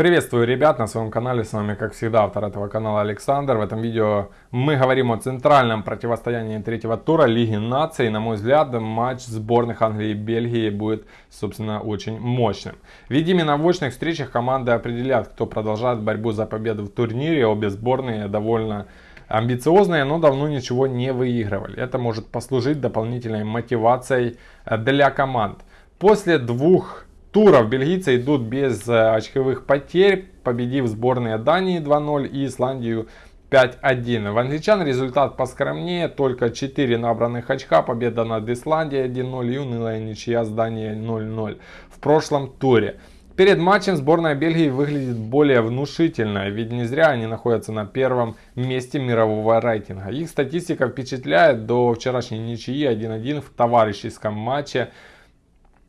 Приветствую ребят на своем канале, с вами как всегда автор этого канала Александр. В этом видео мы говорим о центральном противостоянии третьего тура Лиги Наций. На мой взгляд, матч сборных Англии и Бельгии будет, собственно, очень мощным. Ведь именно в очных встречах команды определят, кто продолжает борьбу за победу в турнире. Обе сборные довольно амбициозные, но давно ничего не выигрывали. Это может послужить дополнительной мотивацией для команд. После двух туров бельгийцы идут без э, очковых потерь, победив сборные Дании 2-0 и Исландию 5-1. В англичан результат поскромнее, только 4 набранных очка, победа над Исландией 1-0 и унылая ничья с Данией 0-0 в прошлом туре. Перед матчем сборная Бельгии выглядит более внушительно, ведь не зря они находятся на первом месте мирового рейтинга. Их статистика впечатляет до вчерашней ничьи 1-1 в товарищеском матче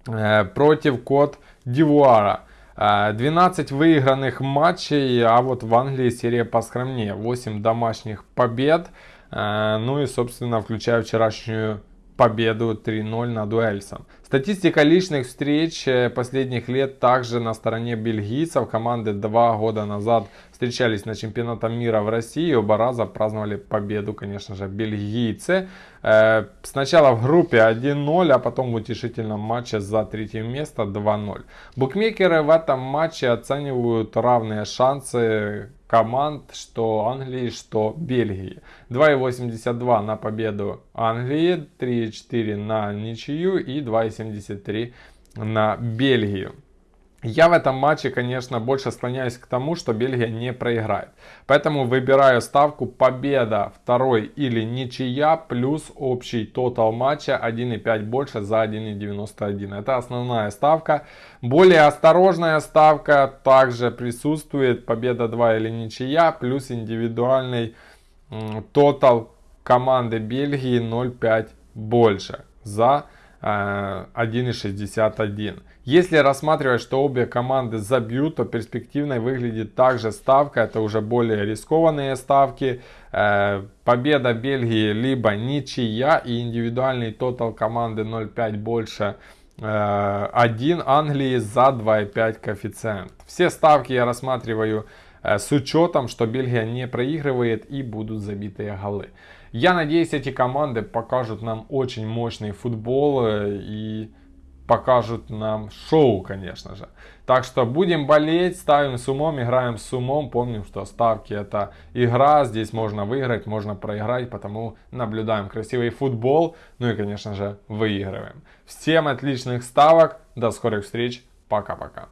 против Кот Дивуара. 12 выигранных матчей, а вот в Англии серия поскромнее. 8 домашних побед, ну и собственно включая вчерашнюю победу 3-0 над Уэльсом. Статистика личных встреч э, последних лет также на стороне бельгийцев. Команды два года назад встречались на чемпионате мира в России. Оба раза праздновали победу, конечно же, бельгийцы. Э, сначала в группе 1-0, а потом в утешительном матче за третье место 2-0. Букмекеры в этом матче оценивают равные шансы команд, что Англии, что Бельгии. 2,82 на победу Англии, 3,4 на ничью и 2,73 на Бельгию. Я в этом матче, конечно, больше склоняюсь к тому, что Бельгия не проиграет. Поэтому выбираю ставку победа второй или ничья плюс общий тотал матча 1,5 больше за 1,91. Это основная ставка. Более осторожная ставка также присутствует победа 2 или ничья плюс индивидуальный тотал команды Бельгии 0,5 больше за 1,61. Э, Если рассматривать, что обе команды забьют, то перспективной выглядит также ставка. Это уже более рискованные ставки. Э, победа Бельгии либо ничья и индивидуальный тотал команды 0,5 больше 1 э, Англии за 2,5 коэффициент. Все ставки я рассматриваю с учетом, что Бельгия не проигрывает и будут забитые голы. Я надеюсь, эти команды покажут нам очень мощный футбол и покажут нам шоу, конечно же. Так что будем болеть, ставим с умом, играем с умом. Помним, что ставки это игра, здесь можно выиграть, можно проиграть, потому наблюдаем красивый футбол, ну и, конечно же, выигрываем. Всем отличных ставок, до скорых встреч, пока-пока.